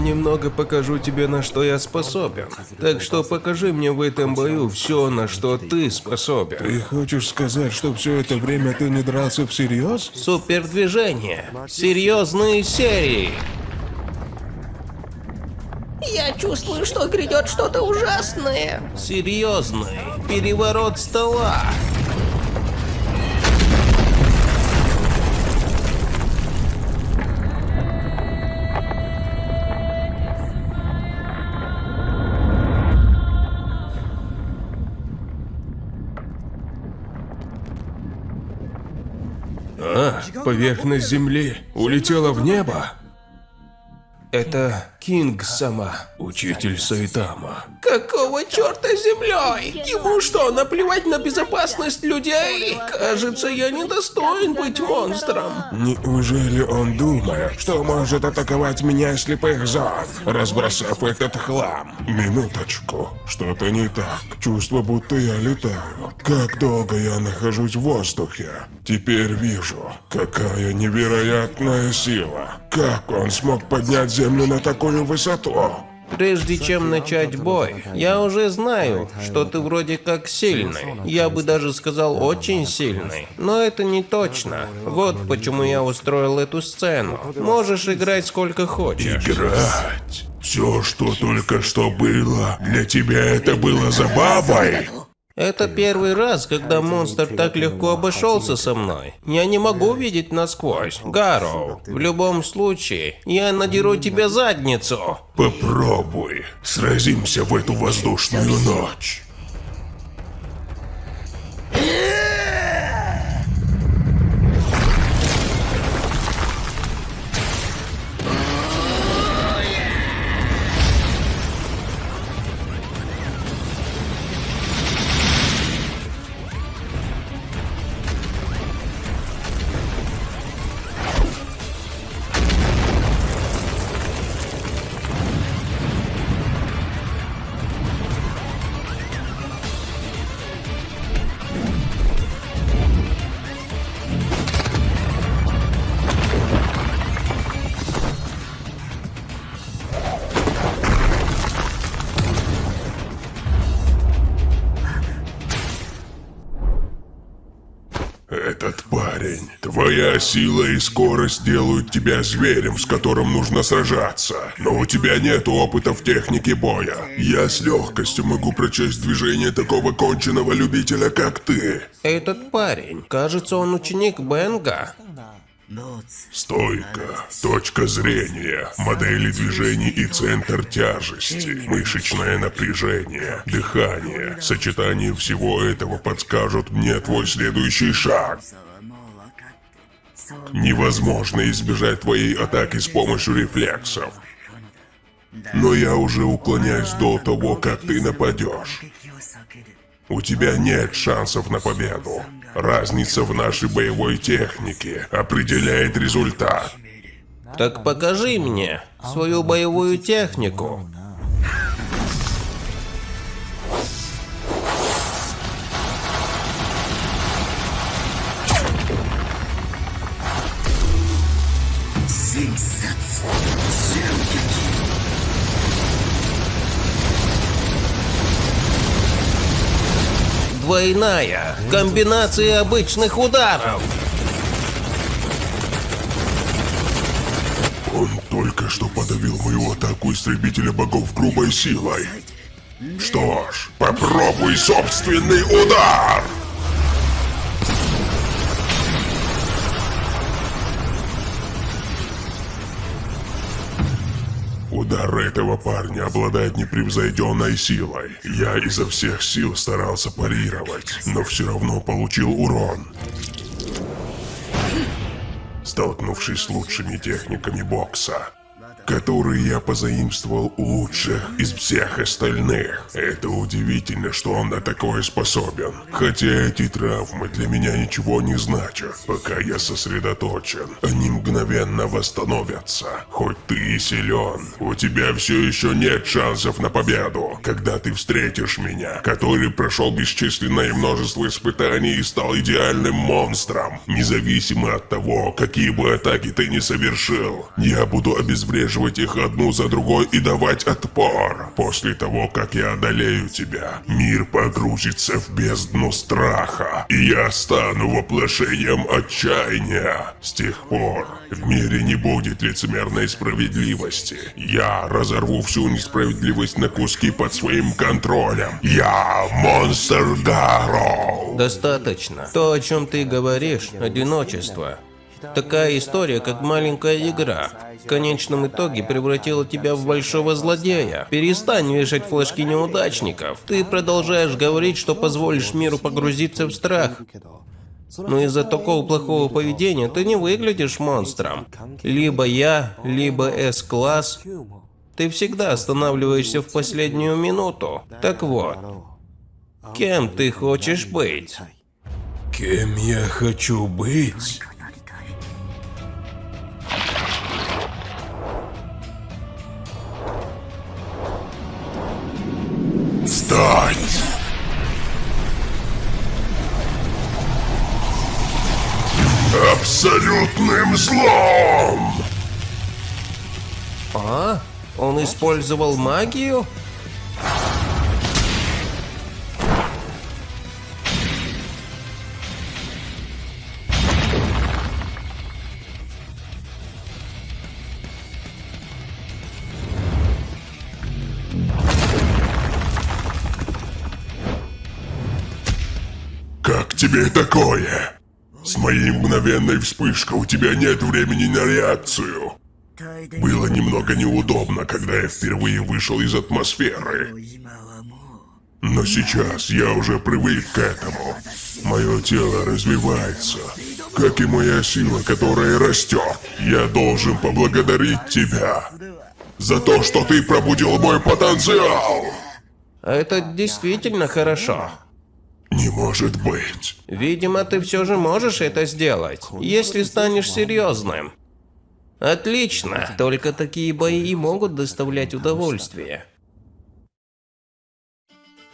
Я немного покажу тебе, на что я способен. Так что покажи мне в этом бою все, на что ты способен. Ты хочешь сказать, что все это время ты не дрался всерьез? Супердвижение. Серьезные серии. Я чувствую, что грядет что-то ужасное. Серьезный. Переворот стола. Поверхность Земли улетела в небо? Это Кинг сама. Учитель Сайтама. Какого черта землей? Ему что, наплевать на безопасность людей? Кажется, я недостоин быть монстром. Неужели он думает, что может атаковать меня из слепых зон, разбросав этот хлам? Минуточку, что-то не так. Чувство, будто я летаю. Как долго я нахожусь в воздухе? Теперь вижу, какая невероятная сила. Как он смог поднять землю на такую высоту? Прежде чем начать бой, я уже знаю, что ты вроде как сильный. Я бы даже сказал очень сильный. Но это не точно. Вот почему я устроил эту сцену. Можешь играть сколько хочешь. Играть? Все, что только что было, для тебя это было забавой? Это первый раз, когда монстр так легко обошелся со мной. Я не могу видеть насквозь. Гарроу, в любом случае, я надеру тебе задницу. Попробуй. Сразимся в эту воздушную ночь. Твоя сила и скорость делают тебя зверем, с которым нужно сражаться. Но у тебя нет опыта в технике боя. Я с легкостью могу прочесть движение такого конченого любителя, как ты. Этот парень, кажется, он ученик Бенга. Стойка, точка зрения, модели движений и центр тяжести, мышечное напряжение, дыхание. Сочетание всего этого подскажут мне твой следующий шаг. Невозможно избежать твоей атаки с помощью рефлексов. Но я уже уклоняюсь до того, как ты нападешь. У тебя нет шансов на победу. Разница в нашей боевой технике определяет результат. Так покажи мне свою боевую технику. Двойная комбинация обычных ударов. Он только что подавил мою атаку истребителя богов грубой силой. Что ж, попробуй собственный удар! Удар этого парня обладает непревзойденной силой. Я изо всех сил старался парировать, но все равно получил урон. Столкнувшись с лучшими техниками бокса, которые я позаимствовал у лучших из всех остальных. Это удивительно, что он на такое способен. Хотя эти травмы для меня ничего не значат. Пока я сосредоточен, они мгновенно восстановятся. Хоть ты и силен, у тебя все еще нет шансов на победу. Когда ты встретишь меня, который прошел бесчисленное множество испытаний и стал идеальным монстром, независимо от того, какие бы атаки ты не совершил, я буду обезвреживать уничтожить их одну за другой и давать отпор. После того, как я одолею тебя, мир погрузится в бездну страха, и я стану воплощением отчаяния. С тех пор в мире не будет лицемерной справедливости. Я разорву всю несправедливость на куски под своим контролем. Я Монстр Гарроу. Достаточно. То, о чем ты говоришь, одиночество. Такая история, как маленькая игра. В конечном итоге превратила тебя в большого злодея. Перестань вешать флажки неудачников. Ты продолжаешь говорить, что позволишь миру погрузиться в страх. Но из-за такого плохого поведения ты не выглядишь монстром. Либо я, либо С-класс. Ты всегда останавливаешься в последнюю минуту. Так вот, кем ты хочешь быть? Кем я хочу быть? Стать! Абсолютным злом! А? Он использовал магию? Тебе такое? С моей мгновенной вспышкой у тебя нет времени на реакцию. Было немного неудобно, когда я впервые вышел из атмосферы. Но сейчас я уже привык к этому. Мое тело развивается, как и моя сила, которая растет. Я должен поблагодарить тебя за то, что ты пробудил мой потенциал. Это действительно хорошо. Не может быть. Видимо, ты все же можешь это сделать, если станешь серьезным. Отлично, только такие бои и могут доставлять удовольствие.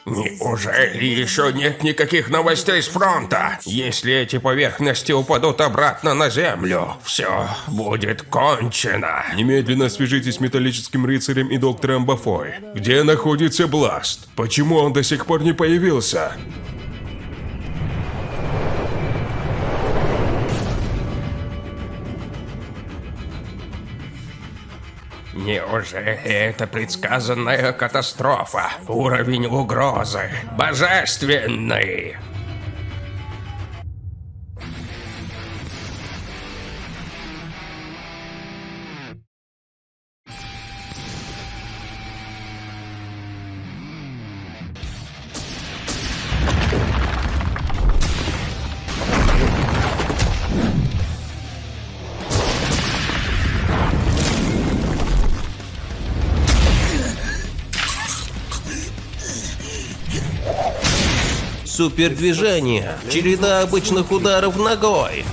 Неужели еще нет никаких новостей с фронта? Если эти поверхности упадут обратно на землю, все будет кончено. Немедленно свяжитесь с металлическим рыцарем и доктором Бафой. Где находится Бласт? Почему он до сих пор не появился? Неужели это предсказанная катастрофа? Уровень угрозы божественный. Супердвижение. Череда обычных ударов ногой.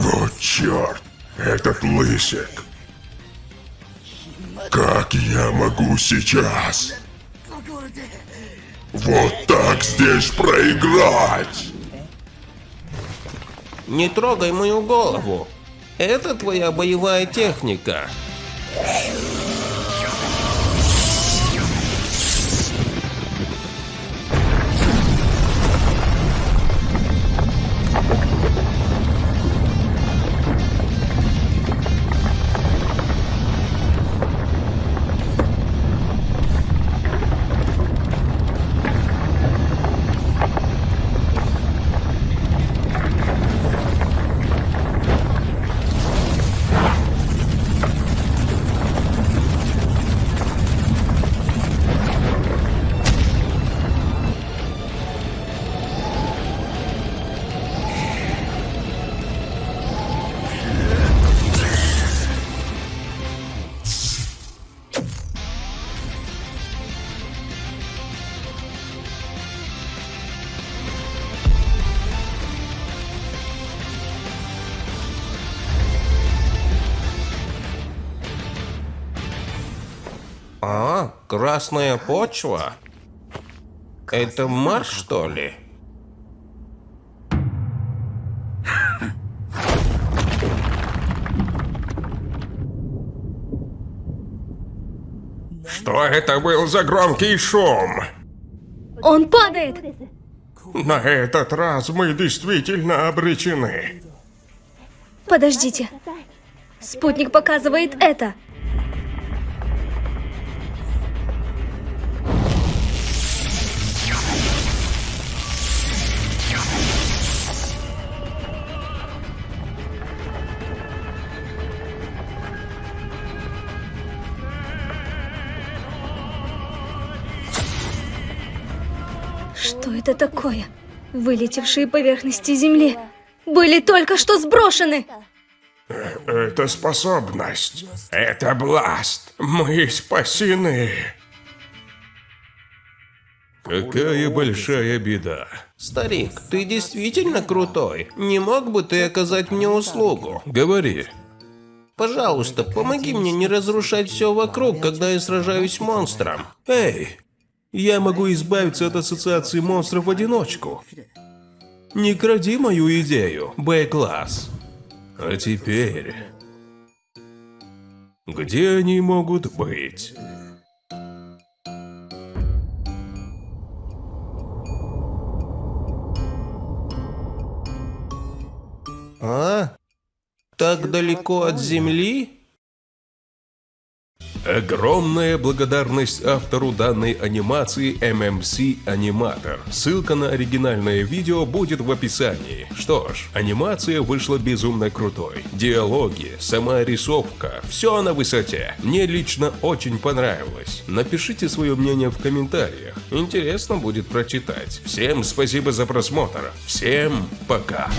Вот черт, этот лысик. Как я могу сейчас? Вот так здесь проиграть? Не трогай мою голову. Это твоя боевая техника. Красная почва? Это Марс, что ли? Что это был за громкий шум? Он падает! На этот раз мы действительно обречены. Подождите. Спутник показывает это. Что это такое? Вылетевшие поверхности Земли были только что сброшены. Это способность. Это Бласт. Мы спасены. Какая большая беда. Старик, ты действительно крутой. Не мог бы ты оказать мне услугу? Говори. Пожалуйста, помоги мне не разрушать все вокруг, когда я сражаюсь с монстром. Эй, я могу избавиться от ассоциации монстров в одиночку. Не кради мою идею, Б-класс. А теперь... Где они могут быть? А? Так далеко от земли? Огромная благодарность автору данной анимации MMC Animator. Ссылка на оригинальное видео будет в описании. Что ж, анимация вышла безумно крутой. Диалоги, сама рисовка, все на высоте. Мне лично очень понравилось. Напишите свое мнение в комментариях. Интересно будет прочитать. Всем спасибо за просмотр. Всем пока.